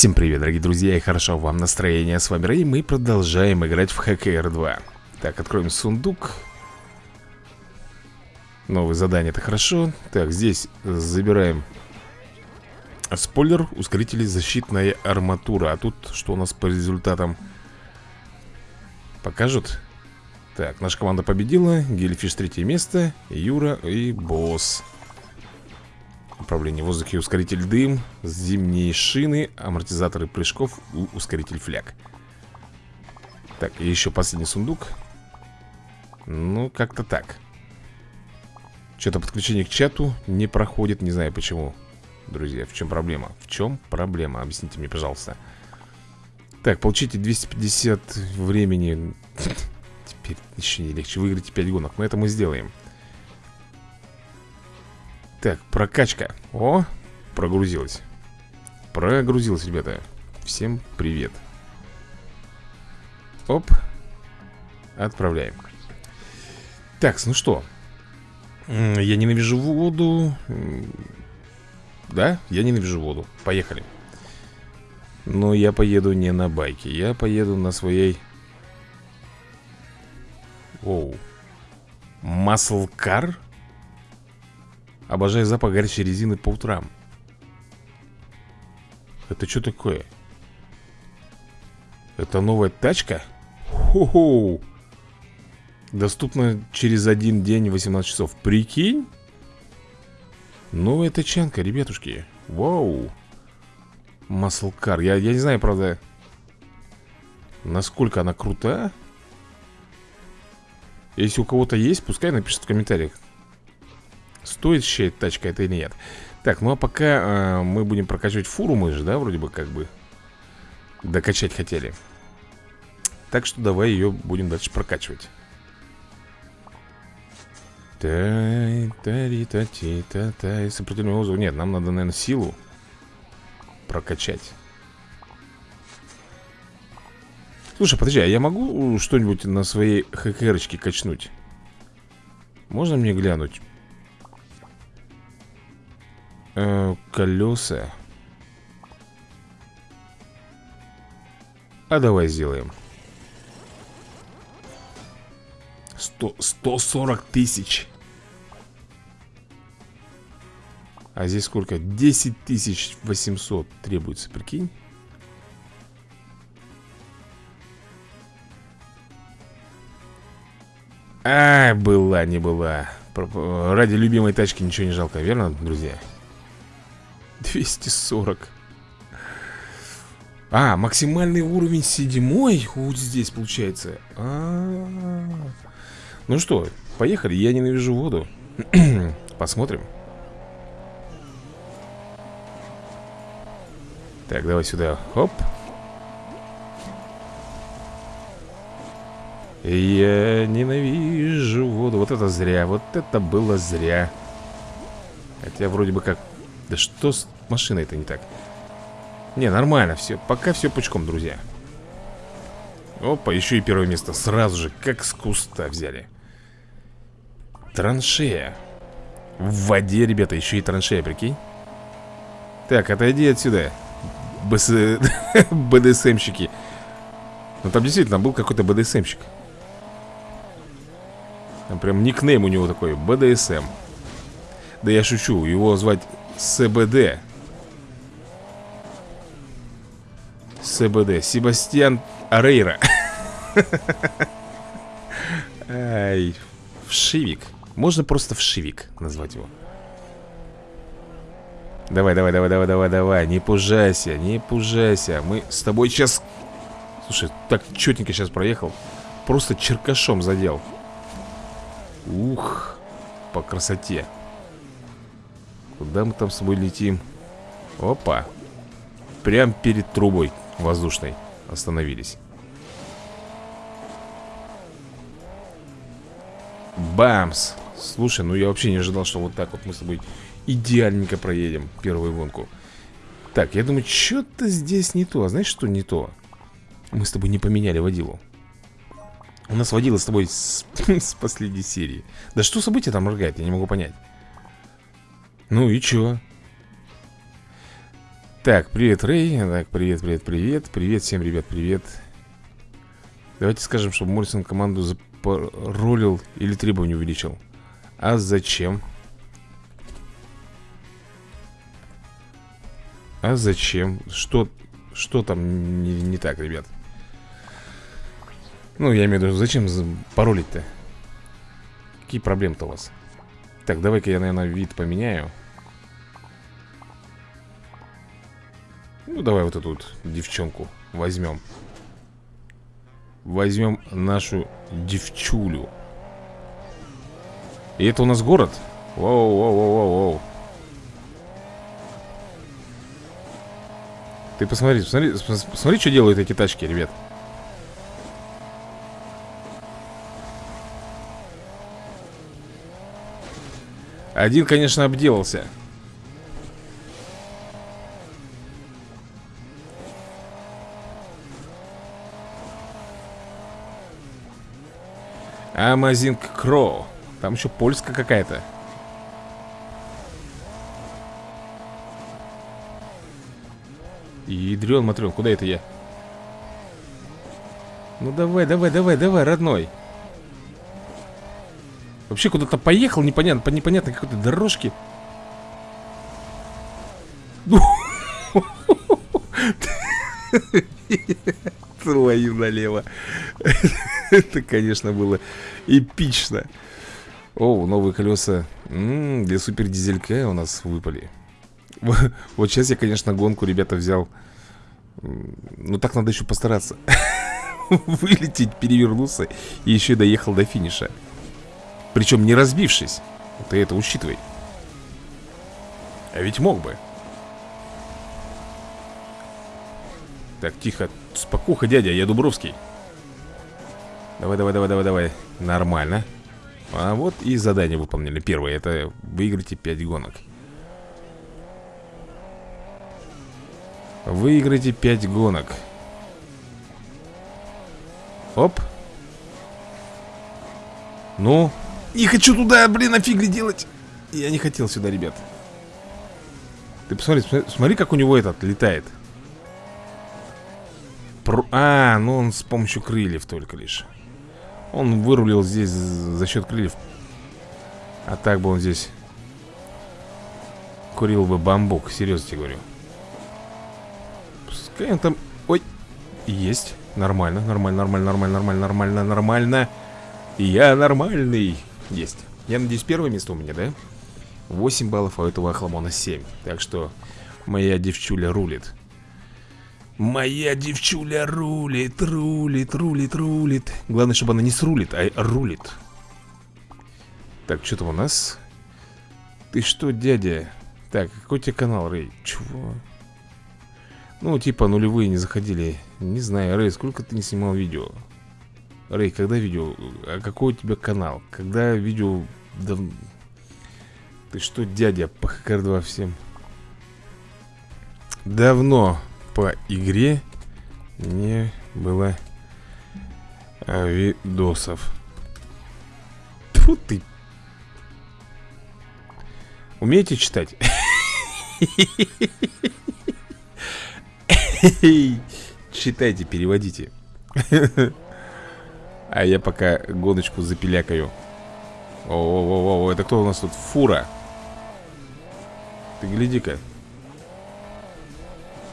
Всем привет, дорогие друзья, и хорошо вам настроение. С вами Рэй, мы продолжаем играть в ХКР 2 Так, откроем сундук Новые задания, это хорошо Так, здесь забираем Спойлер, ускорители, защитная арматура А тут что у нас по результатам? Покажут? Так, наша команда победила Гельфиш третье место Юра и Босс Управление в воздухе, ускоритель дым Зимние шины, амортизаторы прыжков Ускоритель фляг. Так, и еще последний сундук. Ну, как-то так. Что-то подключение к чату не проходит Не знаю почему. Друзья, в чем проблема? В чем проблема? Объясните мне, пожалуйста. Так, получите 250 времени. Теперь еще не легче Выиграйте 5 гонок, но это мы сделаем так, прокачка. О, прогрузилась. Прогрузилась, ребята. Всем привет. Оп. Отправляем. Так, ну что? Я ненавижу воду. Да, я ненавижу воду. Поехали. Но я поеду не на байке Я поеду на своей Оу. Маслкар? Обожаю запах горячей резины по утрам Это что такое? Это новая тачка? Хо-хо! Доступна через один день 18 часов Прикинь? Новая тачанка, ребятушки Вау Маслкар я, я не знаю, правда Насколько она крута Если у кого-то есть, пускай напишет в комментариях Стоит еще тачка это или нет. Так, ну а пока э, мы будем прокачивать фуру Мы же, да, вроде бы как бы Докачать хотели. Так что давай ее будем дальше прокачивать. Та-та-та-та-та Сопротивление вызову Нет, нам надо, наверное, силу Прокачать. Слушай, подожди, а я могу что-нибудь на своей ХКРочке качнуть? Можно мне глянуть? Э, колеса. А давай сделаем. 100, 140 тысяч. А здесь сколько? 10 тысяч 800 требуется, прикинь. А, была, не была. Ради любимой тачки ничего не жалко, верно, друзья? 240 А, максимальный уровень седьмой Вот здесь получается. А -а -а. Ну что, поехали, я ненавижу воду. Посмотрим. Так, давай сюда, хоп. Я ненавижу воду. Вот это зря, вот это было зря. Хотя вроде бы как да что с машиной-то не так? Не, нормально все. Пока все пучком, друзья. Опа, еще и первое место. Сразу же, как с куста взяли. Траншея. В воде, ребята, еще и траншея, прикинь. Так, отойди отсюда. БС... БДСМщики. Ну там действительно был какой-то БДСМщик. Там прям никнейм у него такой. БДСМ. Да я шучу. Его звать СБД СБД Себастьян Арейра. Ай, Вшивик. Можно просто Вшивик назвать его. Давай, давай, давай, давай, давай, давай. Не пужайся, не пужайся. Мы с тобой сейчас Слушай, так четенько сейчас проехал. Просто черкашом задел. Ух По красоте Куда мы там с собой летим? Опа. Прям перед трубой воздушной Остановились. Бамс. Слушай, ну я вообще не ожидал, что вот так вот мы с тобой идеальненько проедем первую гонку. Так, я думаю, что-то здесь не то. А знаешь, что не то? Мы с тобой не поменяли водилу. У нас водила с тобой с, с последней серии. Да что событие там моргает, я не могу понять ну и чё? Так, привет, Рэй Так, привет, привет, привет Привет всем, ребят, привет Давайте скажем, чтобы Моррисон команду запаролил Или требования увеличил А зачем? А зачем? Что, что там не, не так, ребят? Ну, я имею в виду, зачем паролить-то? Какие проблемы-то у вас? Так, давай-ка я, наверное, вид поменяю Ну, давай вот эту вот девчонку возьмем. Возьмем нашу девчулю. И это у нас город? Воу-воу-воу-воу-воу Ты посмотри, посмотри, посмотри, что делают эти тачки, ребят. Один, конечно, обделался Amazing Crow Там еще польская какая-то. Ядрен, матрен, куда это я? Ну давай, давай, давай, давай, родной. Вообще куда-то поехал, непонятно, по непонятной какой-то дорожке. Твою налево Это, конечно, было эпично. О, новые колеса. М -м, Для супердизелька у нас выпали. Вот сейчас я, конечно, гонку, ребята, взял. Ну так надо еще постараться. Вылететь, перевернуться И еще доехал до финиша. Причем не разбившись. Ты это учитывай. А ведь мог бы. Так, тихо, спокуха, дядя, я Дубровский Давай, давай, давай, давай, давай. Нормально. А вот и задание выполнили. Первое, это выиграйте 5 гонок. Выиграйте 5 гонок. Оп. Ну? Не хочу туда, блин, офигли делать? Я не хотел сюда, ребят. Ты посмотри, смотри, как у него этот летает. Про... А, ну он с помощью крыльев только лишь Он вырулил здесь за счет крыльев. А так бы он здесь Курил бы бамбук, серьезно тебе говорю. Пускай он там... Ой, есть. Нормально, нормально, нормально, нормально, нормально, нормально, нормально. Я нормальный. Есть. Я надеюсь, первое место у меня, да? 8 баллов, а у этого Ахламона 7 Так что моя девчуля рулит Моя девчуля рулит, рулит, рулит, рулит Главное, чтобы она не срулит, а рулит Так, что там у нас? Ты что, дядя? Так, какой у тебя канал, Рэй? Чего? Ну, типа нулевые не заходили Не знаю, Рэй, сколько ты не снимал видео? Рэй, когда видео? А какой у тебя канал? Когда видео... Дав... Ты что, дядя, по ХКР-2 всем? Давно по игре не было видосов. Тьфу ты. Умеете читать? Читайте, переводите. А я пока гоночку запилякаю. О-о-о-о, это кто у нас тут? Фура. Ты гляди-ка.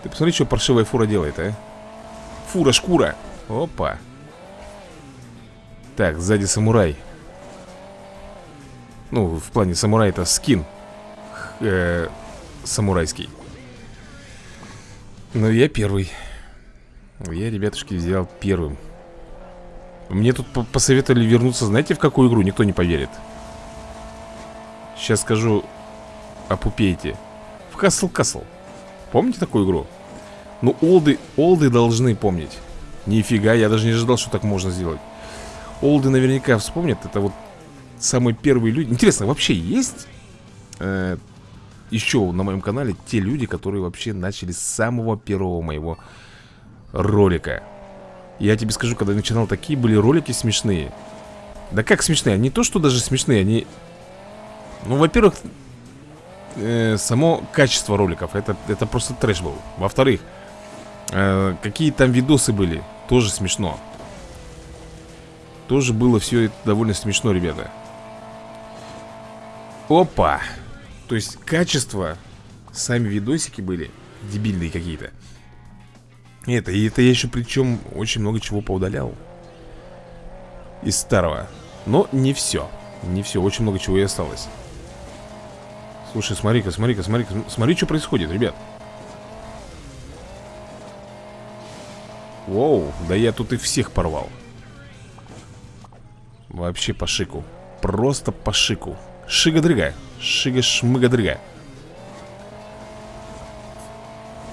Ты посмотри, что паршивая фура делает, а? Фура, шкура. Опа. Так, сзади самурай. Ну, в плане самурай это скин э, Самурайский. Ну, я первый. Я, ребятушки, взял первым. Мне тут посоветовали вернуться, знаете, в какую игру? Никто не поверит. Сейчас скажу Опупейте В Castle Castle Помните такую игру? Ну, олды, олды должны помнить. Нифига, я даже не ожидал, что так можно сделать. Олды наверняка вспомнят. Это вот самые первые люди. Интересно, вообще есть э, еще на моем канале те люди, которые вообще начали с самого первого моего ролика? Я тебе скажу, когда я начинал, такие были ролики смешные. Да как смешные? Не то, что даже смешные, они... Ну, во-первых, э, само качество роликов. Это, это просто трэш был. Во-вторых, э, какие там видосы были Тоже смешно. Тоже было все это довольно смешно, ребята. Опа! То есть качество Сами видосики были Дебильные какие-то. Это, и это я еще причем очень много чего поудалял Из старого. Но не все Не все, очень много чего и осталось Слушай, смотри-ка, смотри-ка, смотри-ка Смотри, что происходит, ребят Воу, да я тут и всех порвал. Вообще по шику. Просто по шику. Шига-дрыга Шига-шмыга-дрыга.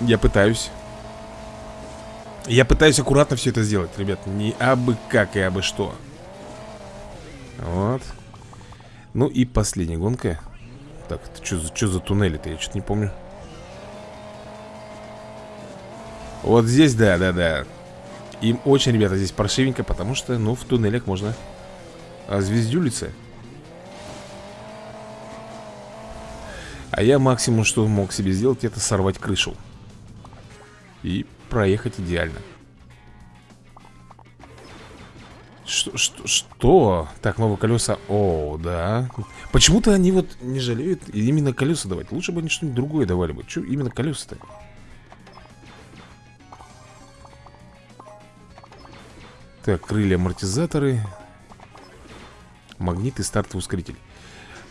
Я пытаюсь. Я пытаюсь аккуратно все это сделать, ребят. Не абы как и абы что. Вот. Ну и последняя гонка Так, это что, что за туннели-то? Я что-то не помню. Вот здесь, да, да, да. Им очень, ребята, здесь паршивенько Потому что, ну, в туннелях можно а звездюлиться А я максимум, что мог себе сделать, это сорвать крышу. И проехать идеально что, что, что? Так, новые колеса. О, да. Почему-то они вот не жалеют именно колеса давать. Лучше бы они что-нибудь другое давали бы. Че именно колеса-то? Так, крылья амортизаторы. Магнит и стартовый ускоритель.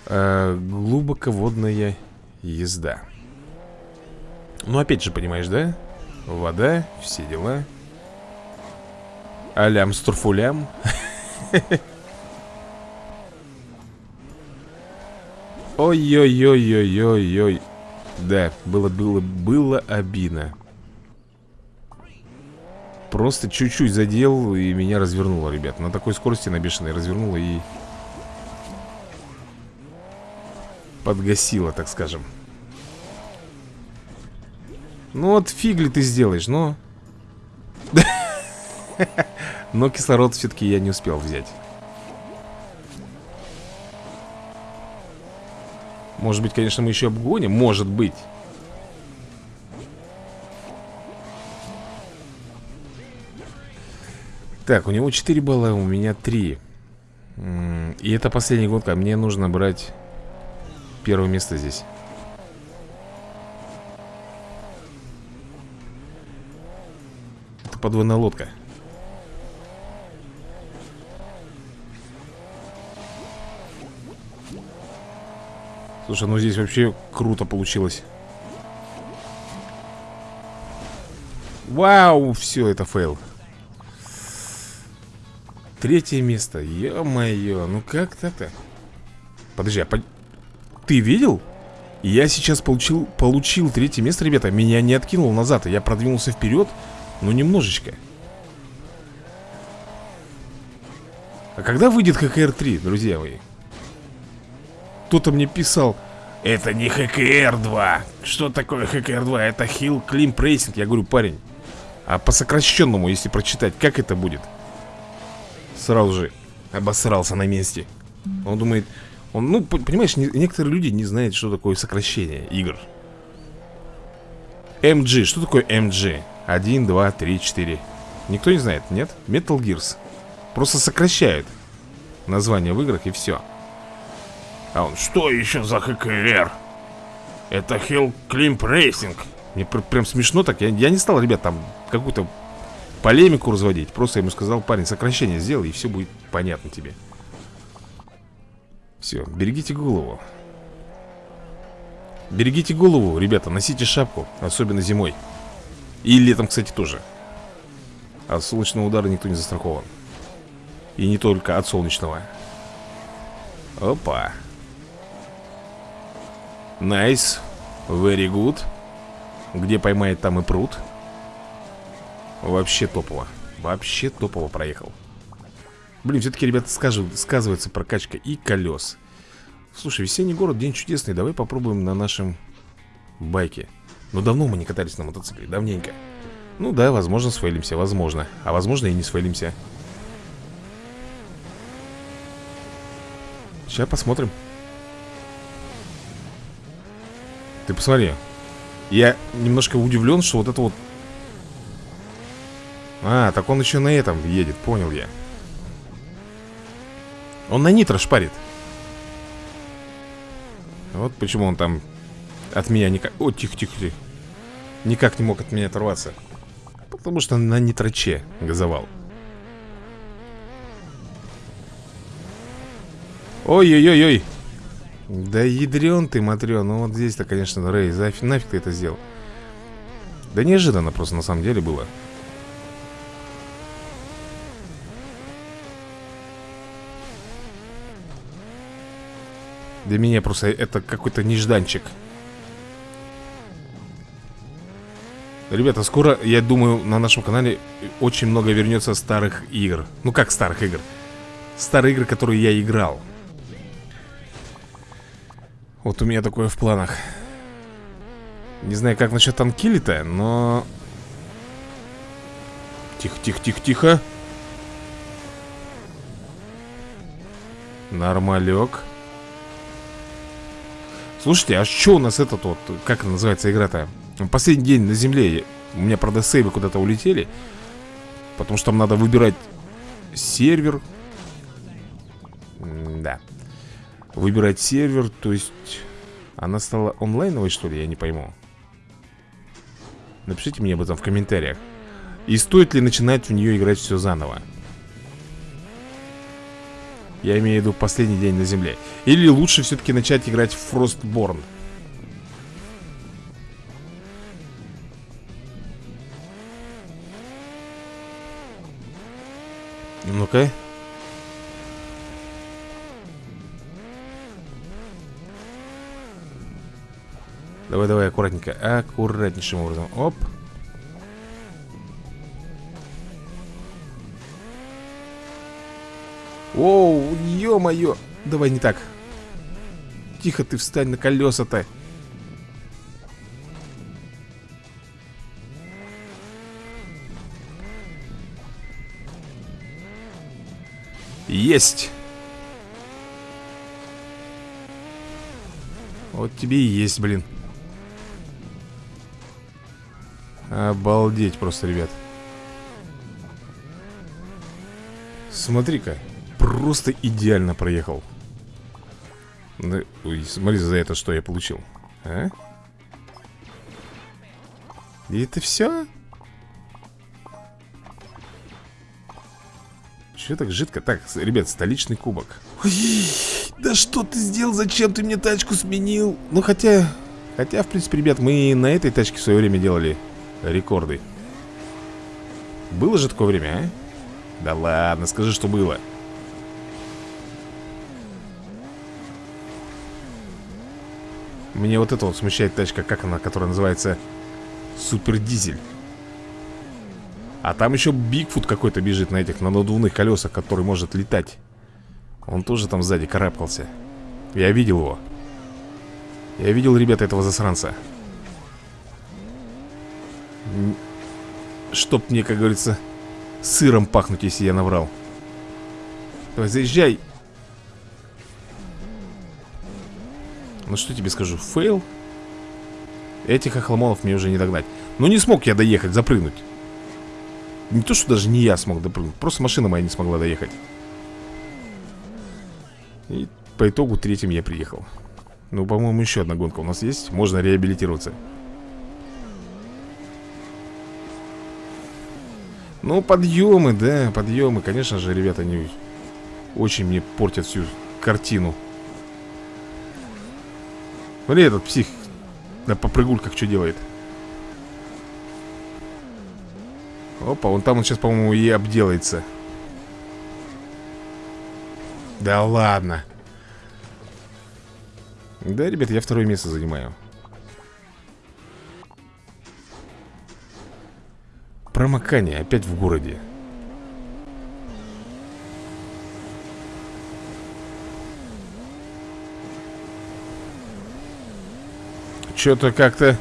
Э, Глубоководная езда. Ну, опять же, понимаешь, да? Вода, все дела. Алям стурфулям Ой-ой-ой-ой-ой-ой. Да, было, было, было обидно. Просто чуть-чуть задел и меня развернуло, ребят. На такой скорости на бешеной развернуло и Подгасила, так скажем. Ну вот фиг ли ты сделаешь, но Но кислород все-таки я не успел взять. Может быть, конечно, мы еще обгоним? Может быть. Так, у него 4 балла, у меня 3 И это последняя гонка Мне нужно брать первое место здесь. Это подводная лодка Слушай, ну здесь вообще круто получилось Вау, все, это fail Третье место, ё-моё Ну как так-то? Подожди, а по... ты видел? Я сейчас получил, получил третье место, ребята Меня не откинул назад, я продвинулся вперед Ну немножечко А когда выйдет ХКР-3, друзья мои? Кто-то мне писал. Это не ХКР-2 Что такое ХКР-2? Это Hill Climb Racing Я говорю, парень А по сокращенному, если прочитать, как это будет? Сразу же обосрался на месте. Он думает он, Ну, понимаешь, не, некоторые люди не знают, что такое сокращение игр. MG, что такое MG? 1, 2, 3, 4 Никто не знает, нет? Metal Gears. Просто сокращают название в играх и все а он, что еще за ХКР? Это Hill Climb Racing Мне пр прям смешно так, я, я не стал, ребят, там какую-то полемику разводить. Просто ему сказал, парень, сокращение сделай, и все будет понятно тебе Все, берегите голову. Берегите голову, ребята, носите шапку, особенно зимой. И летом, кстати, тоже. От солнечного удара никто не застрахован. И не только от солнечного. Опа Nice. Very good. Где поймает, там и пруд. Вообще топово. Вообще топово проехал. Блин, все-таки, ребята, скажу, сказывается прокачка и колес. Слушай, весенний город, день чудесный. Давай попробуем на нашем байке. Но давно мы не катались на мотоцикле, давненько. Ну да, возможно, свалимся, возможно. А возможно и не свалимся. Сейчас посмотрим. Ты посмотри. Я немножко удивлен, что вот это вот А, так он еще на этом едет, понял я. Он на нитро шпарит. Вот почему он там от меня никак... О, тихо-тихо-тихо Никак не мог от меня оторваться. Потому что на нитроче газовал. Ой-ой-ой-ой Да ядрен ты, матрен Ну вот здесь-то, конечно, Рэй, зафиг, нафиг ты это сделал. Да неожиданно просто на самом деле было. Для меня просто это какой-то нежданчик. Ребята, скоро, я думаю, на нашем канале очень много вернется старых игр. Ну как старых игр? Старые игры, которые я играл Вот у меня такое в планах. Не знаю, как насчет Анкили-то, но... Тихо, тихо, тихо, тихо. Нормалек. Слушайте, а что у нас этот вот, как называется игра-то? Последний день на земле. У меня, правда, сейвы куда-то улетели Потому что там надо выбирать сервер. Да Выбирать сервер, то есть Она стала онлайновой, что ли? Я не пойму Напишите мне об этом в комментариях И стоит ли начинать в нее играть все заново Я имею в виду последний день на земле Или лучше все-таки начать играть в Frostborn Ну-ка. Давай, давай, аккуратненько. Аккуратнейшим образом. Оп. Оу, ё-моё. Давай не так. Тихо ты встань на колеса-то. Есть! Вот тебе и есть, блин Обалдеть просто, ребят Смотри-ка Просто идеально проехал ну, Ой, смотри за это, что я получил А? И это все? Че так жидко? Так, ребят, столичный кубок Ой, Да что ты сделал? Зачем ты мне тачку сменил? Ну, хотя... Хотя, в принципе, ребят, мы на этой тачке в свое время делали рекорды Было же такое время, а? Да ладно, скажи, что было Мне вот это вот смущает тачка, как она, которая называется Супер Дизель а там еще Bigfoot какой-то бежит на этих, на надувных колесах, который может летать. Он тоже там сзади карабкался. Я видел его. Я видел, ребята, этого засранца. Чтоб мне, как говорится, сыром пахнуть, если я наврал. Давай, заезжай. Ну что тебе скажу, fail? Этих охламонов мне уже не догнать. Ну не смог я доехать, запрыгнуть. Не то, что даже не я смог допрыгнуть Просто машина моя не смогла доехать И по итогу третьим я приехал Ну, по-моему, еще одна гонка у нас есть Можно реабилитироваться Ну, подъемы, да, подъемы. Конечно же, ребята, они очень мне портят всю картину. Смотри, этот псих на попрыгульках что делает. Опа, он там он сейчас, по-моему, и обделается. Да ладно. Да, ребят, я второе место занимаю Промокание опять в городе. Что-то как-то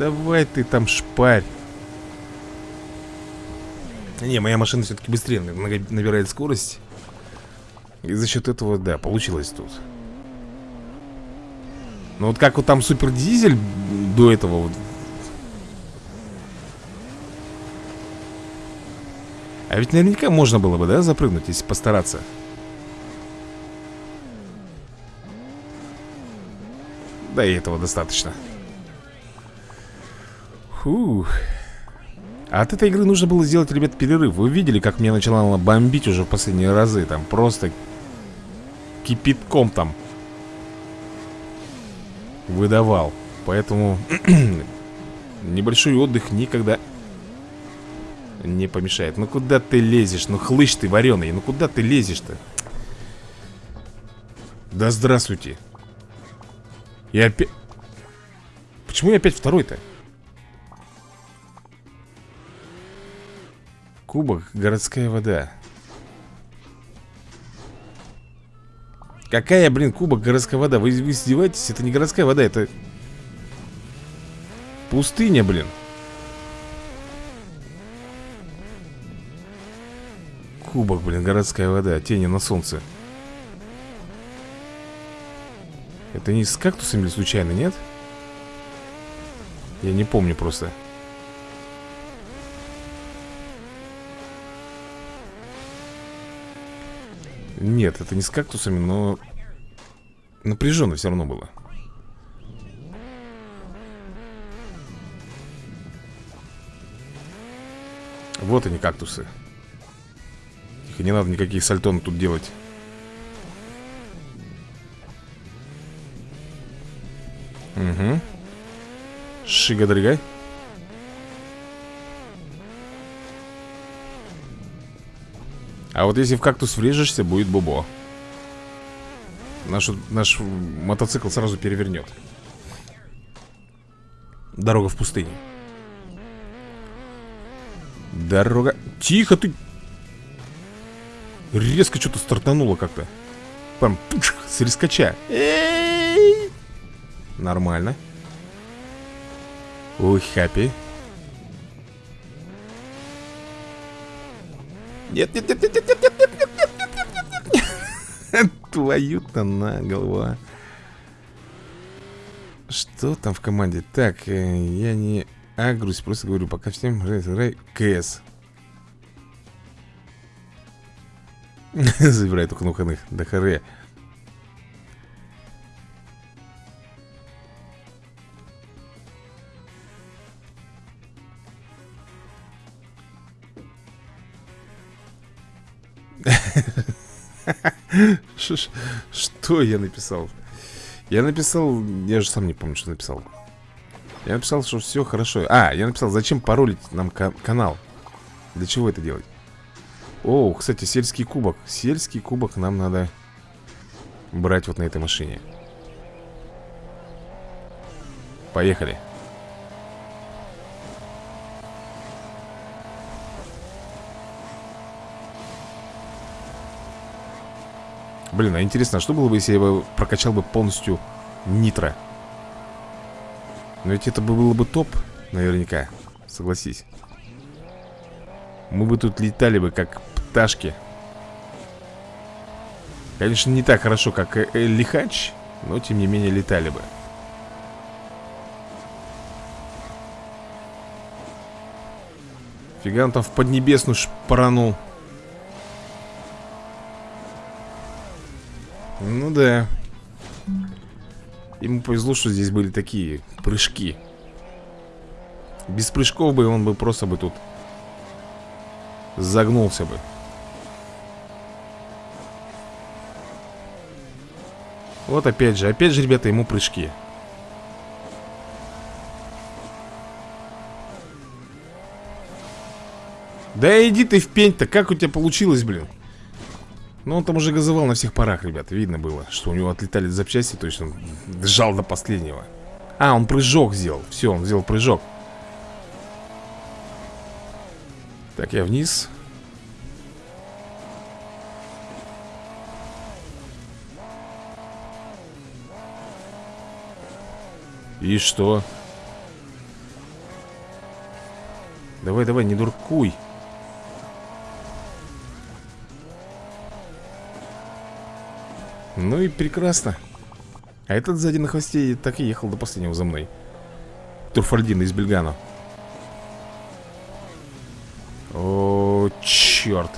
давай ты там шпарь. Не, моя машина все-таки быстрее набирает скорость. И за счет этого, да, получилось тут Ну вот как вот там супер дизель до этого вот. А ведь наверняка можно было бы, да, запрыгнуть, если постараться? Да и этого достаточно. Фух. А от этой игры нужно было сделать, ребят, перерыв. Вы видели, как меня начало бомбить уже в последние разы Там просто кипятком там Выдавал Поэтому небольшой отдых никогда не помешает Ну куда ты лезешь? Ну хлыщ ты вареный Ну куда ты лезешь-то? Да здравствуйте Я опять... Почему я опять второй-то? Кубок, городская вода Какая, блин, кубок, городская вода? Вы, вы издеваетесь? Это не городская вода, это... Пустыня, блин Кубок, блин, городская вода Тени на солнце Это не с кактусами случайно, нет? Я не помню просто Нет, это не с кактусами, но напряженно все равно было. Вот они, кактусы. Их не надо никаких сальтон тут делать. Угу. Шига-дрыгай. А вот если в кактус врежешься, будет бубо. Наш, наш мотоцикл сразу перевернет. Дорога в пустыне. Дорога... Тихо ты! Резко что-то стартануло как-то. Прям пуш, с рискача Нормально. Ой, хаппи Нет, нет, нет, нет, нет, нет, нет, нет, нет, нет, нет, нет, нет. Твою-то на голова. Что там в команде? Так, э, я не агрусь, просто говорю, пока всем играй КС. Забирай только на выходных. Да харе. Что я написал? Я написал... Я же сам не помню, что написал. Я написал, что все хорошо. А, я написал, зачем паролить нам канал? Для чего это делать? О, кстати, сельский кубок. Сельский кубок нам надо брать вот на этой машине. Поехали. Блин, а интересно, а что было бы, если я бы прокачал бы полностью нитро? Но ведь это было бы топ, наверняка. Согласись. Мы бы тут летали бы, как пташки. Конечно, не так хорошо, как э, Лихач, но тем не менее летали бы. Фига он там в Поднебесную шпаранул. Да. Ему повезло, что здесь были такие прыжки. Без прыжков бы он бы просто бы тут загнулся бы. Вот опять же, опять же, ребята, ему прыжки. Да иди ты в пень-то, как у тебя получилось, блин? Ну, он там уже газовал на всех парах, ребят Видно было, что у него отлетали запчасти То есть он сжал до последнего. А, он прыжок сделал Все, он сделал прыжок. Так, я вниз. И что? Давай, давай, не дуркуй Ну и прекрасно. А этот сзади на хвосте так и ехал до последнего за мной. Турфальдин из Бельгано. О, черт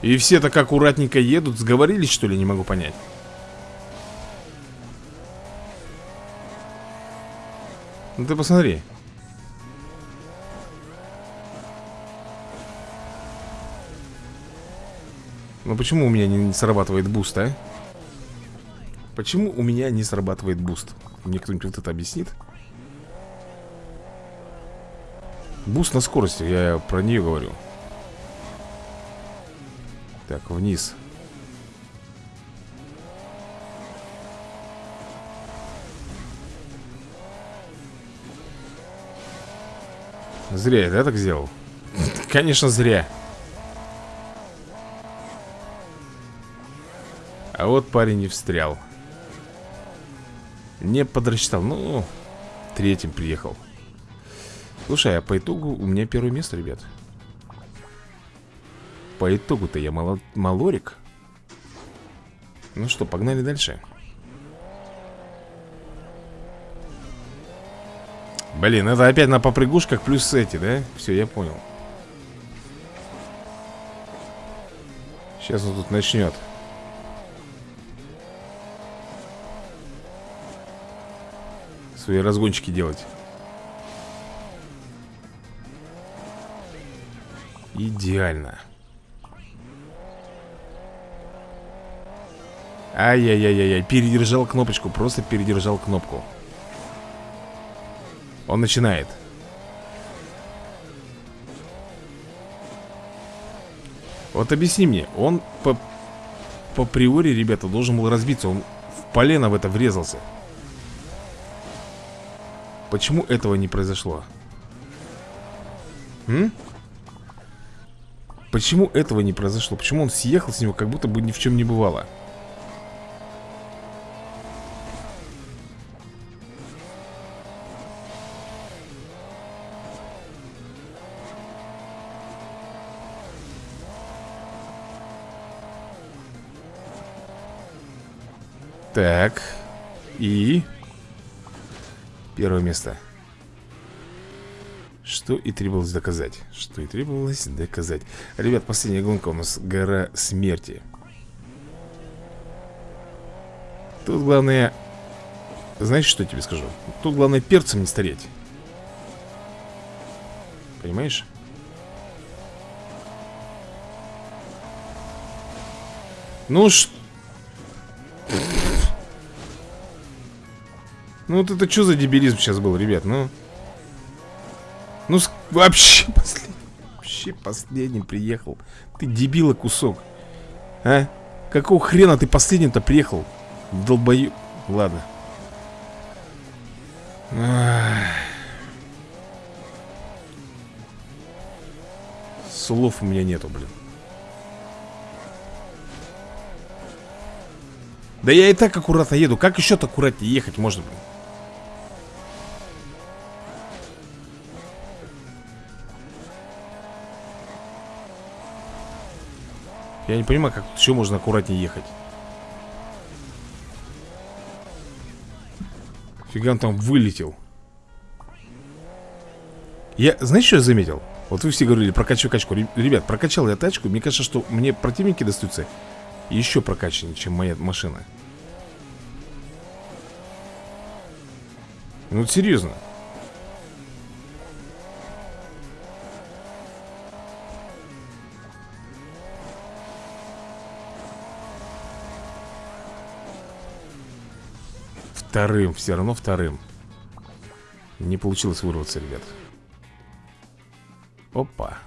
И все так аккуратненько едут Сговорились, что ли, не могу понять. Ну ты посмотри Ну почему у меня не срабатывает boost, а? Почему у меня не срабатывает boost? Мне кто-нибудь вот это объяснит? Boost на скорости, я про нее говорю Так, вниз Зря я, да, так сделал? Конечно, зря А вот парень не встрял. Не подрасчитал Ну, третьим приехал. Слушай, а по итогу у меня первое место, ребят. По итогу-то я мало... малорик. Ну что, погнали дальше. Блин, это опять на попрыгушках плюс эти, да? Все, я понял. Сейчас он тут начнет Свои разгончики делать. Идеально. Ай-яй-яй-яй, передержал кнопочку, просто передержал кнопку. Он начинает. Вот объясни мне, он по, по приори, ребята, должен был разбиться Он в полено в это врезался Почему этого не произошло? М? Почему этого не произошло? Почему он съехал с него, как будто бы ни в чем не бывало? Так. И... Первое место. Что и требовалось доказать. Что и требовалось доказать. Ребят, последняя гонка у нас гора смерти Тут главное Знаешь, что я тебе скажу? Тут главное перцем не стареть. Понимаешь? Ну что Ну вот это что за дебилизм сейчас был, ребят, ну? Ну вообще последний Вообще последний приехал. Ты дебила кусок А? Какого хрена ты последним-то приехал? Долбою... Ладно. Слов у меня нету, блин. Да я и так аккуратно еду. Как еще-то аккуратнее ехать можно, блин Я не понимаю, как еще можно аккуратнее ехать. Фига он там вылетел. Я, знаешь, что я заметил? Вот вы все говорили, прокачивай качку. Ребят, прокачал я тачку Мне кажется, что мне противники достаются Еще прокачаннее, чем моя машина. Ну, серьезно Вторым, все равно вторым. Не получилось вырваться, ребят. Опа.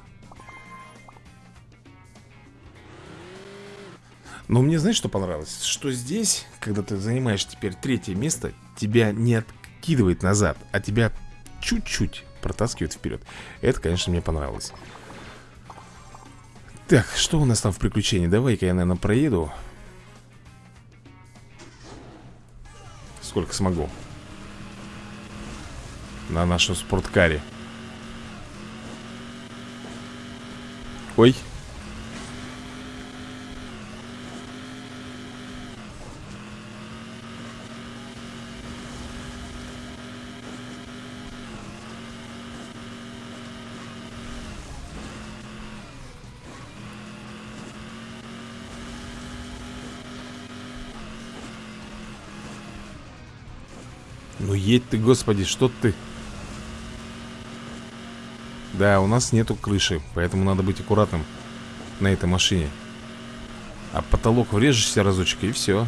Но мне знаешь, что понравилось? Что здесь, когда ты занимаешь теперь третье место Тебя не откидывает назад А тебя чуть-чуть протаскивает вперед Это, конечно, мне понравилось. Так, что у нас там в приключении? Давай-ка я, наверное, проеду сколько смогу. На нашу спорткаре. Ой Едь ты, господи, что ты? Да, у нас нету крыши Поэтому надо быть аккуратным На этой машине. А потолок врежешься разочек и все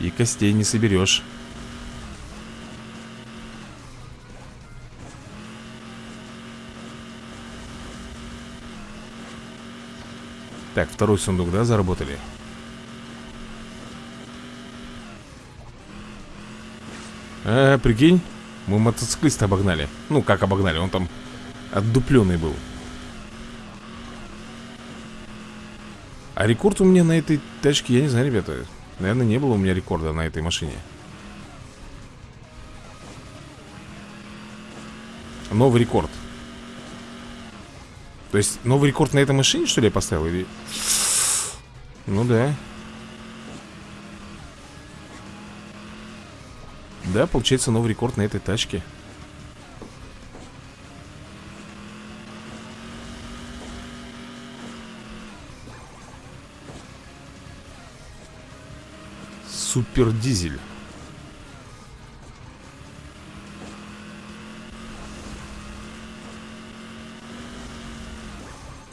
И костей не соберешь Так, второй сундук, да, заработали? А, прикинь, мы мотоциклиста обогнали. Ну, как обогнали, он там отдупленный был. А рекорд у меня на этой тачке, я не знаю, ребята Наверное, не было у меня рекорда на этой машине. Новый рекорд. То есть новый рекорд на этой машине, что ли, я поставил? Или... Ну да Да, получается новый рекорд на этой тачке. Супер дизель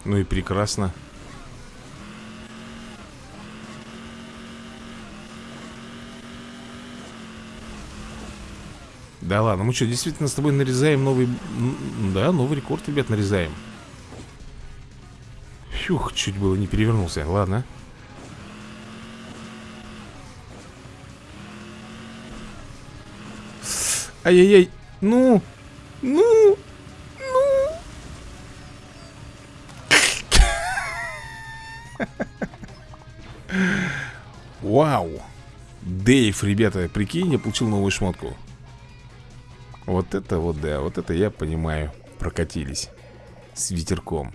Ну и прекрасно Да ладно, мы что, действительно с тобой нарезаем новый... Да, новый рекорд, ребят, нарезаем. Фух, чуть было не перевернулся, ладно. Ай-яй-яй, ну, ну, ну. Вау. Дейв, ребята, прикинь, я получил новую шмотку вот это вот, да, вот это я понимаю Прокатились С ветерком.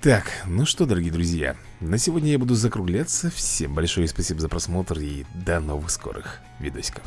Так, ну что, дорогие друзья На сегодня я буду закругляться. Всем большое спасибо за просмотр И до новых скорых видосиков